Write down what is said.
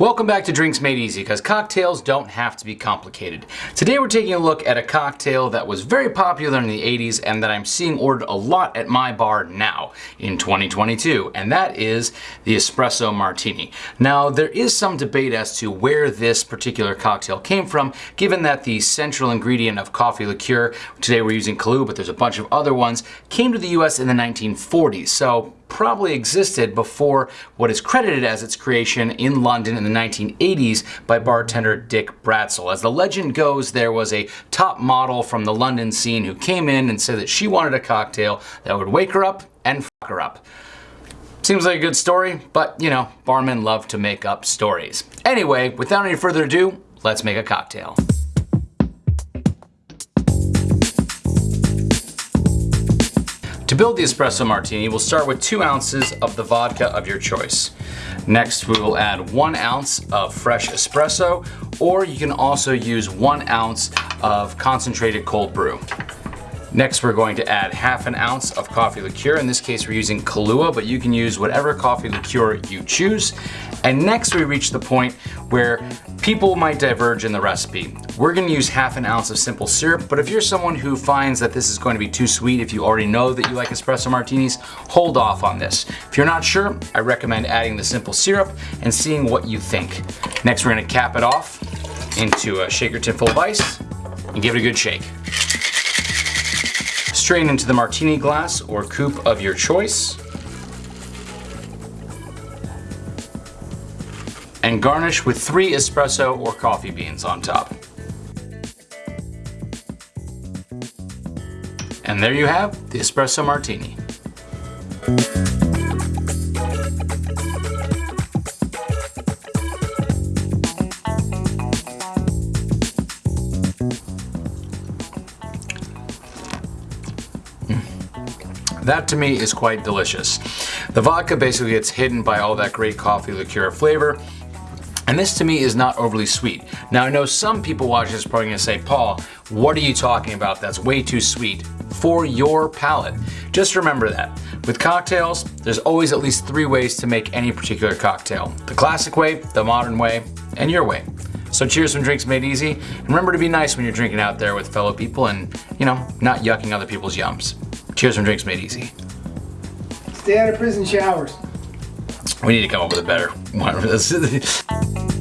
Welcome back to Drinks Made Easy, because cocktails don't have to be complicated. Today we're taking a look at a cocktail that was very popular in the 80s and that I'm seeing ordered a lot at my bar now in 2022, and that is the Espresso Martini. Now there is some debate as to where this particular cocktail came from, given that the central ingredient of coffee liqueur, today we're using Kahlua, but there's a bunch of other ones, came to the US in the 1940s. So probably existed before what is credited as its creation in London in the 1980s by bartender Dick Bradsell. As the legend goes, there was a top model from the London scene who came in and said that she wanted a cocktail that would wake her up and fuck her up. Seems like a good story, but you know, barmen love to make up stories. Anyway, without any further ado, let's make a cocktail. To build the espresso martini, we'll start with two ounces of the vodka of your choice. Next, we will add one ounce of fresh espresso, or you can also use one ounce of concentrated cold brew. Next, we're going to add half an ounce of coffee liqueur. In this case, we're using Kahlua, but you can use whatever coffee liqueur you choose. And next, we reach the point where people might diverge in the recipe. We're gonna use half an ounce of simple syrup, but if you're someone who finds that this is going to be too sweet, if you already know that you like espresso martinis, hold off on this. If you're not sure, I recommend adding the simple syrup and seeing what you think. Next, we're gonna cap it off into a shaker tin full of ice and give it a good shake. Strain into the martini glass or coupe of your choice. And garnish with three espresso or coffee beans on top. And there you have the espresso martini. Mm. That to me is quite delicious. The vodka basically gets hidden by all that great coffee liqueur flavor. And this to me is not overly sweet. Now I know some people watching this probably gonna say, Paul, what are you talking about? That's way too sweet for your palate. Just remember that. With cocktails, there's always at least three ways to make any particular cocktail. The classic way, the modern way, and your way. So cheers from Drinks Made Easy, and remember to be nice when you're drinking out there with fellow people and, you know, not yucking other people's yums. Cheers from Drinks Made Easy. Stay out of prison showers. We need to come up with a better one.